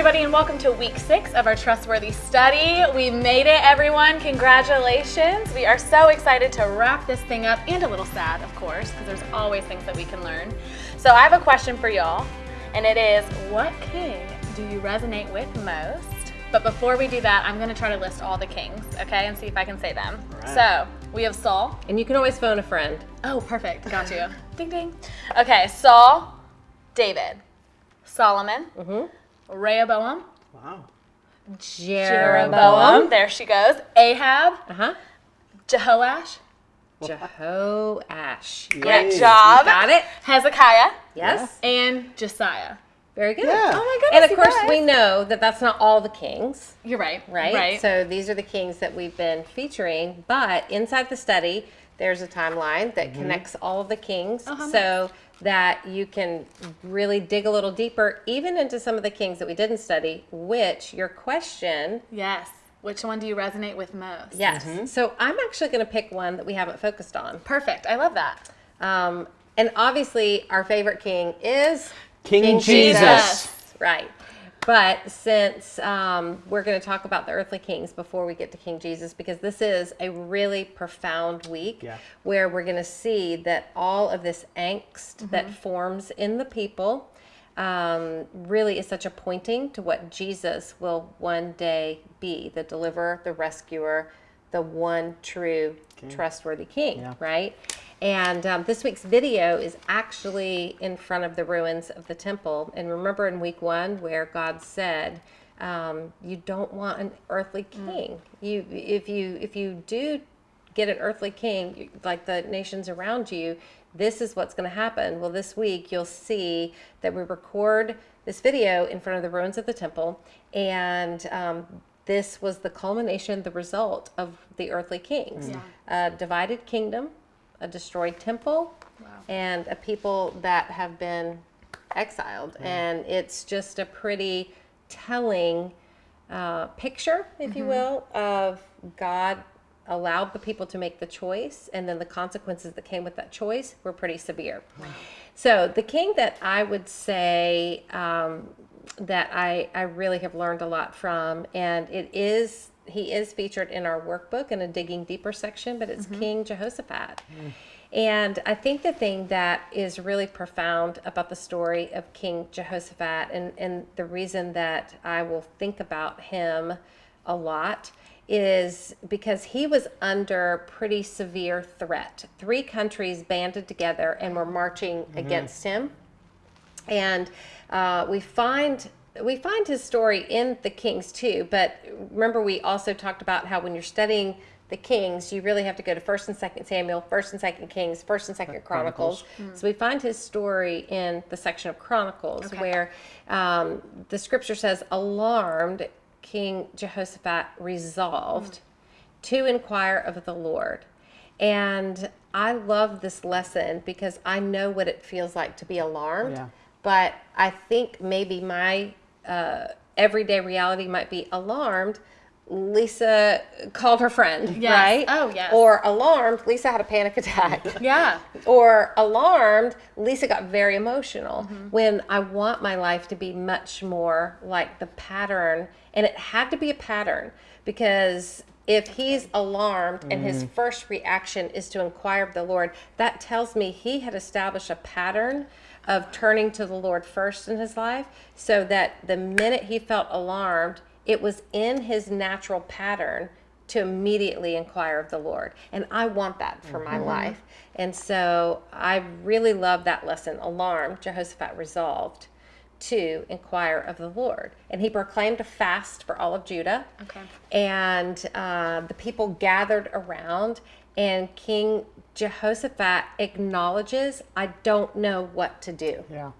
everybody, and welcome to week six of our trustworthy study. We made it, everyone. Congratulations. We are so excited to wrap this thing up and a little sad, of course, because there's always things that we can learn. So, I have a question for y'all, and it is what king do you resonate with most? But before we do that, I'm going to try to list all the kings, okay, and see if I can say them. right. So, we have Saul. And you can always phone a friend. Oh, perfect. Got you. ding, ding. Okay, Saul, David, Solomon, mm-hmm. Rehoboam, Wow. Jeroboam. There she goes. Ahab, Uh huh. Jehoash. Jehoash. Great Yay. job. Got it? Hezekiah Yes. and Josiah. Very good. Yeah. Oh my goodness. And of course, guys. we know that that's not all the kings, You're right. right? Right. So these are the kings that we've been featuring. But inside the study, there's a timeline that connects all of the kings Oh, how so that you can really dig a little deeper, even into some of the kings that we didn't study, which your question yes. Which one do you resonate with most? Yes. So I'm actually going to pick one that we haven't focused on. Perfect. I love that. Um, and obviously, our favorite king is King, Jesus. Jesus. Right. But since um, we're going to talk about the earthly kings before we get to King Jesus, because this is a really profound week Yeah. where we're going to see that all of this angst that forms in the people um, really is such a pointing to what Jesus will one day be the deliverer, the rescuer, the one true, trustworthy king, Yeah. right? And um, this week's video is actually in front of the ruins of the temple. And remember in week one where God said, um, "You don't want an earthly king. You, if you, if you do get an earthly king, like the nations around you, this is what's going to happen." Well, this week you'll see that we record this video in front of the ruins of the temple, and um, this was the culmination, the result of the earthly kings, a divided kingdom a destroyed temple and a people that have been exiled. And it's just a pretty telling uh, picture, if you will, of God allowed the people to make the choice, and then the consequences that came with that choice were pretty severe. So, the king that I would say um, that I, I really have learned a lot from, and it is he is featured in our workbook in a digging deeper section, but it's mm-hmm. King Jehoshaphat. Mm. And I think the thing that is really profound about the story of King Jehoshaphat, and, and the reason that I will think about him a lot, is because he was under pretty severe threat. Three countries banded together and were marching mm-hmm. against him and uh, we find we find his story in the kings too but remember we also talked about how when you're studying the kings you really have to go to first and second samuel first and second kings first and second chronicles, so we find his story in the section of chronicles Okay. where um, the scripture says alarmed king jehoshaphat resolved to inquire of the lord. And i love this lesson because i know what it feels like to be alarmed. Yeah. But I think maybe my uh, everyday reality might be alarmed. Lisa called her friend, Yes. right? Oh, yes. Or alarmed, Lisa had a panic attack. Yeah. or alarmed, Lisa got very emotional. Mm-hmm. When I want my life to be much more like the pattern, and it had to be a pattern because if he's alarmed and his first reaction is to inquire of the Lord, that tells me he had established a pattern of turning to the Lord first in his life so that the minute he felt alarmed, it was in his natural pattern to immediately inquire of the Lord. And I want that for my life. And so I really love that lesson. Alarmed, Jehoshaphat resolved to inquire of the Lord. And he proclaimed a fast for all of Judah. Okay. And uh, the people gathered around, and King Jehoshaphat acknowledges, I don't know what to do Yeah.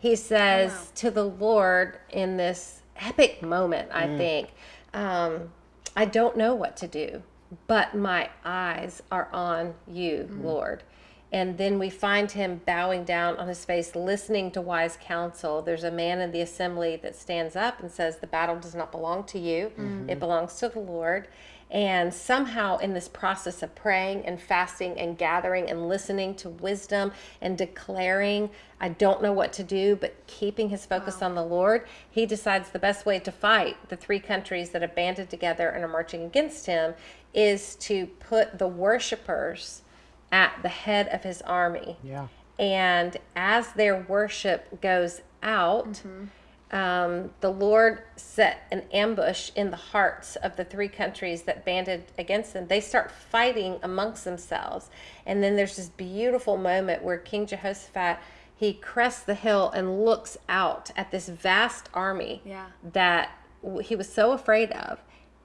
he says oh, wow. to the Lord in this epic moment, I mm. think, um, I don't know what to do, but my eyes are on you, mm. Lord. And then we find him bowing down on his face, listening to wise counsel. There's a man in the assembly that stands up and says, The battle does not belong to you, mm-hmm. it belongs to the Lord. And somehow, in this process of praying and fasting and gathering and listening to wisdom and declaring, I don't know what to do, but keeping his focus on the Lord, he decides the best way to fight the three countries that have banded together and are marching against him is to put the worshipers at the head of his army. Yeah. And as their worship goes out, mm-hmm. Um, the Lord set an ambush in the hearts of the three countries that banded against them. They start fighting amongst themselves. And then there's this beautiful moment where King Jehoshaphat he crests the hill and looks out at this vast army Yeah. that he was so afraid of.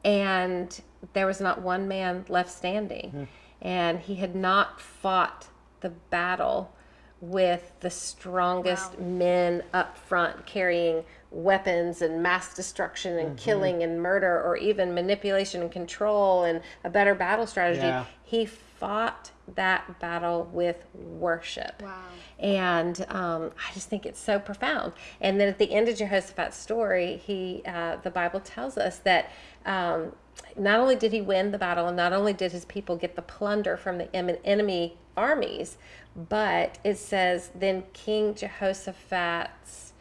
And there was not one man left standing. And he had not fought the battle with the strongest men up front carrying weapons and mass destruction and killing and murder or even manipulation and control and a better battle strategy. Yeah. He fought that battle with worship. Wow. And um, I just think it's so profound. And then at the end of Jehoshaphat's story, he uh, the Bible tells us that um, not only did he win the battle, and not only did his people get the plunder from the enemy armies, but it says then King Jehoshaphat's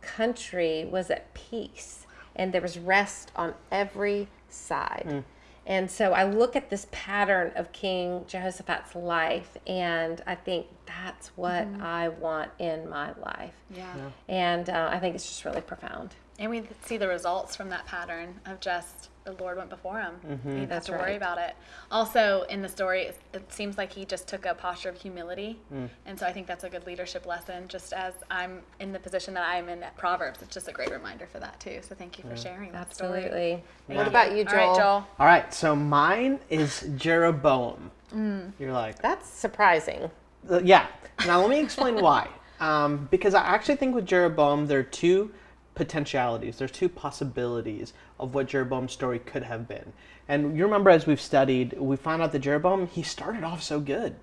country was at peace, and there was rest on every side. And so I look at this pattern of King Jehoshaphat's life, and I think that's what I want in my life. Yeah. And uh, I think it's just really profound. And we see the results from that pattern of just the Lord went before him. He didn't have That's to worry about it. Also, in the story, it, it seems like he just took a posture of humility. Mm. And so I think that's a good leadership lesson, just as I'm in the position that I'm in at Proverbs. It's just a great reminder for that, too. So thank you for sharing that story. Absolutely. Thank What about you, All right, Joel? Joel. All right, so mine is Jeroboam. Mm. You're like, That's surprising. Uh, yeah. Now let me explain why. Um, because I actually think with Jeroboam there are two potentialities. There's two possibilities of what Jeroboam's story could have been. And you remember as we've studied, we found out that Jeroboam he started off so good.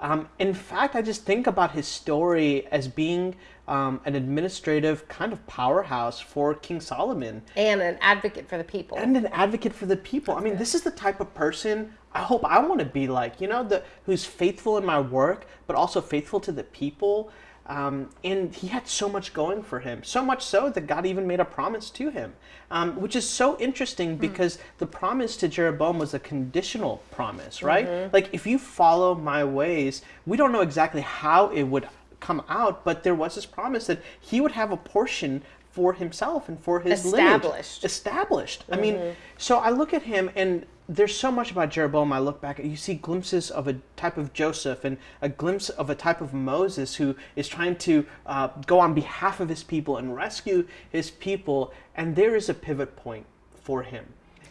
Um, in fact, I just think about his story as being um, an administrative kind of powerhouse for King Solomon And an advocate for the people. and an advocate for the people. I mean, this is the type of person I hope I want to be like. You know, the who's faithful in my work, but also faithful to the people. Um, and he had so much going for him, so much so that God even made a promise to him, um, which is so interesting because the promise to Jeroboam was a conditional promise, right? Like, if you follow my ways, we don't know exactly how it would come out, but there was this promise that he would have a portion for himself and for his lineage Established. established. I mean, so I look at him and there's so much about Jeroboam I look back at. You see glimpses of a type of Joseph and a glimpse of a type of Moses who is trying to uh, go on behalf of his people and rescue his people. And there is a pivot point for him.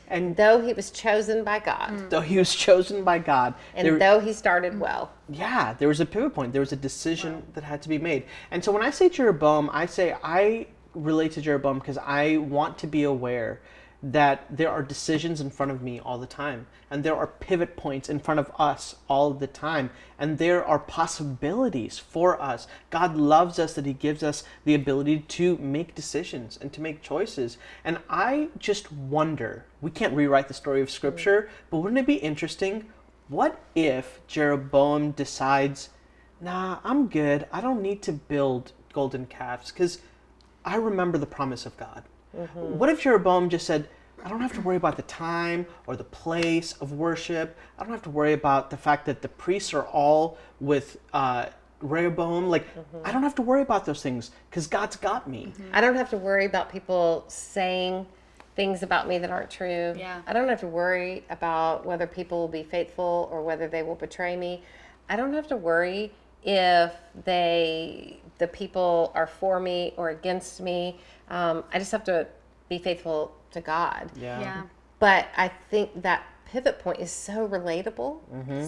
And though he was chosen by God, though he was chosen by God, and there- though he started well. yeah, there was a pivot point. There was a decision that had to be made. And so when I say Jeroboam, I say I relate to Jeroboam because I want to be aware that there are decisions in front of me all the time, and there are pivot points in front of us all the time, and there are possibilities for us. God loves us that He gives us the ability to make decisions and to make choices. And I just wonder we can't rewrite the story of Scripture, but wouldn't it be interesting? What if Jeroboam decides, nah, I'm good. I don't need to build golden calves because I remember the promise of God. Mm-hmm. What if Jeroboam just said, I don't have to worry about the time or the place of worship. I don't have to worry about the fact that the priests are all with uh, Rehoboam. Like, mm-hmm. I don't have to worry about those things because God's got me. Mm-hmm. I don't have to worry about people saying things about me that aren't true. Yeah. I don't have to worry about whether people will be faithful or whether they will betray me. I don't have to worry if they the people are for me or against me. Um, I just have to be faithful to God. Yeah. But I think that pivot point is so relatable.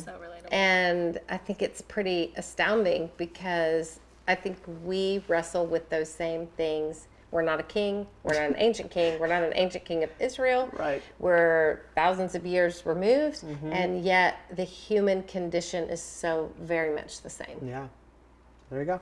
So relatable. And I think it's pretty astounding because I think we wrestle with those same things We're not a king. We're not an ancient king. We're not an ancient king of Israel. Right. We're thousands of years removed, Mm-hmm. and yet the human condition is so very much the same. Yeah. There you go.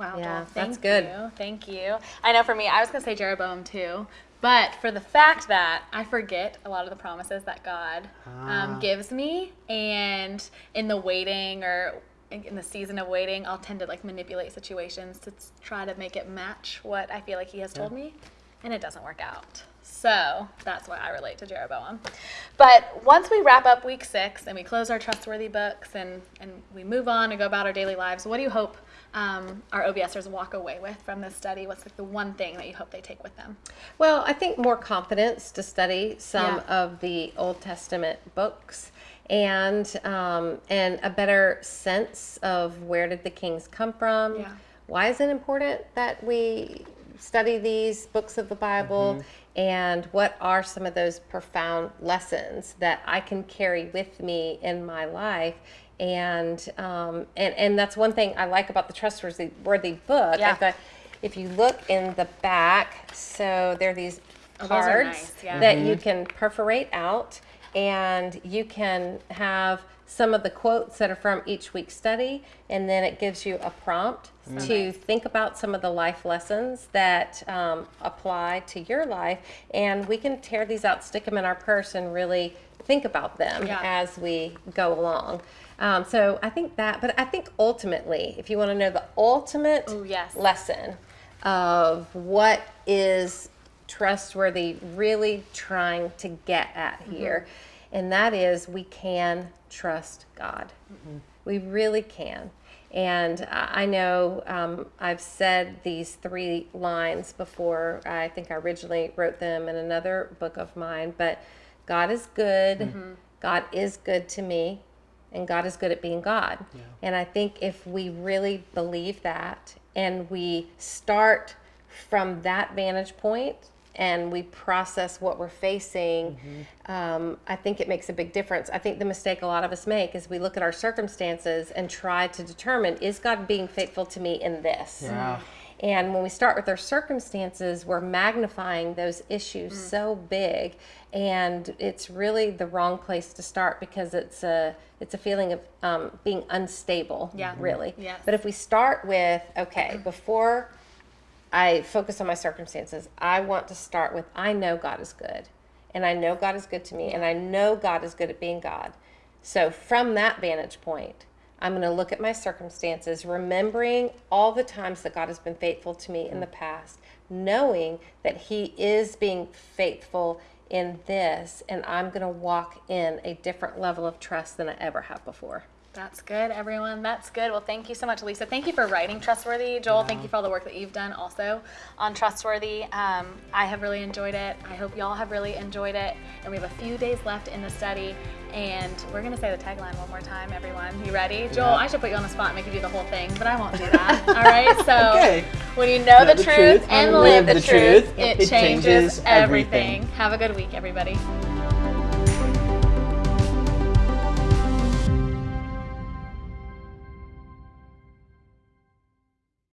Wow, Yeah, Joel, thank that's good. You. Thank you. I know for me, I was going to say Jeroboam too, but for the fact that I forget a lot of the promises that God Ah. um, gives me, and in the waiting or in the season of waiting, I'll tend to like manipulate situations to try to make it match what I feel like He has told me, and it doesn't work out. So that's why I relate to Jeroboam. But once we wrap up week six and we close our trustworthy books and, and we move on and go about our daily lives, what do you hope um, our OBSers walk away with from this study? What's like the one thing that you hope they take with them? Well, I think more confidence to study some Yeah. of the Old Testament books, and um, and a better sense of where did the kings come from. Yeah. Why is it important that we study these books of the Bible? And what are some of those profound lessons that I can carry with me in my life? And um, and and that's one thing I like about the trustworthy worthy book. Yeah. If you look in the back, so there are these Oh, are cards nice, yeah. that you can perforate out, and you can have some of the quotes that are from each week's study, and then it gives you a prompt to nice. think about some of the life lessons that um, apply to your life, and we can tear these out, stick them in our purse, and really think about them Yeah. as we go along. Um, so I think that, but I think ultimately, if you want to know the ultimate Ooh, yes. lesson of what is trustworthy really trying to get at mm-hmm. here, and that is we can trust God. Mm-hmm. We really can. And I I know um, I've said these three lines before. I think I originally wrote them in another book of mine, but God is good. Mm-hmm. God is good to me, and God is good at being God. And I think if we really believe that and we start from that vantage point and we process what we're facing, um, I think it makes a big difference. I think the mistake a lot of us make is we look at our circumstances and try to determine is God being faithful to me in this? Yeah. And when we start with our circumstances, we're magnifying those issues so big, and it's really the wrong place to start because it's a it's a feeling of um, being unstable. Yeah. really. Yes. But if we start with okay, before I focus on my circumstances, I want to start with I know God is good, and I know God is good to me, and I know God is good at being God. So from that vantage point, I'm going to look at my circumstances, remembering all the times that God has been faithful to me in the past, knowing that He is being faithful in this, and I'm going to walk in a different level of trust than I ever have before. That's good, everyone. That's good. Well, thank you so much, Lisa. Thank you for writing Trustworthy. Joel, thank you for all the work that you've done also on Trustworthy. Um, I have really enjoyed it. I hope y'all have really enjoyed it. And we have a few days left in the study. And we're going to say the tagline one more time, everyone. You ready? Joel, Yeah. I should put you on the spot and make you do the whole thing, but I won't do that. all right? So Okay. when you know, the, truth and live the, truth, it, it changes, changes everything. everything. Have a good week, everybody.